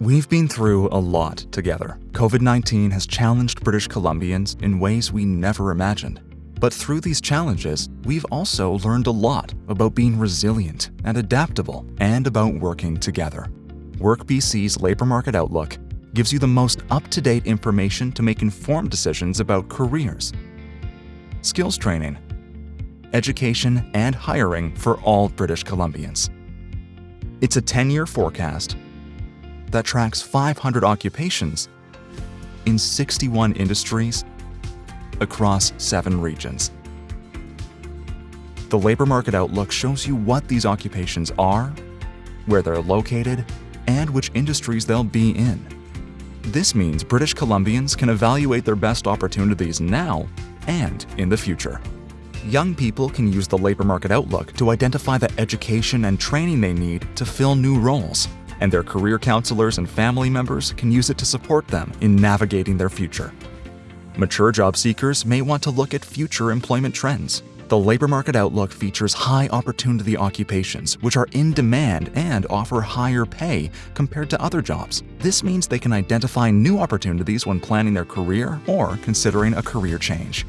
We've been through a lot together. COVID-19 has challenged British Columbians in ways we never imagined. But through these challenges, we've also learned a lot about being resilient and adaptable and about working together. WorkBC's Labour Market Outlook gives you the most up-to-date information to make informed decisions about careers, skills training, education, and hiring for all British Columbians. It's a 10-year forecast that tracks 500 occupations in 61 industries across seven regions. The Labour Market Outlook shows you what these occupations are, where they're located, and which industries they'll be in. This means British Columbians can evaluate their best opportunities now and in the future. Young people can use the Labour Market Outlook to identify the education and training they need to fill new roles, and their career counselors and family members can use it to support them in navigating their future. Mature job seekers may want to look at future employment trends. The Labour Market Outlook features high opportunity occupations which are in demand and offer higher pay compared to other jobs. This means they can identify new opportunities when planning their career or considering a career change.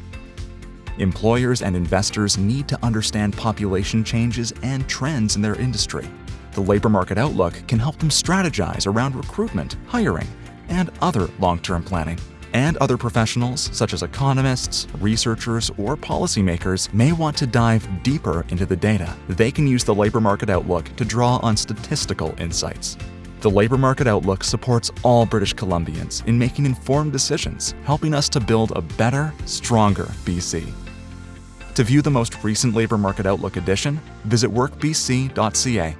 Employers and investors need to understand population changes and trends in their industry. The Labour Market Outlook can help them strategize around recruitment, hiring, and other long-term planning and other professionals such as economists, researchers, or policymakers may want to dive deeper into the data. They can use the Labour Market Outlook to draw on statistical insights. The Labour Market Outlook supports all British Columbians in making informed decisions, helping us to build a better, stronger BC. To view the most recent Labour Market Outlook edition, visit workbc.ca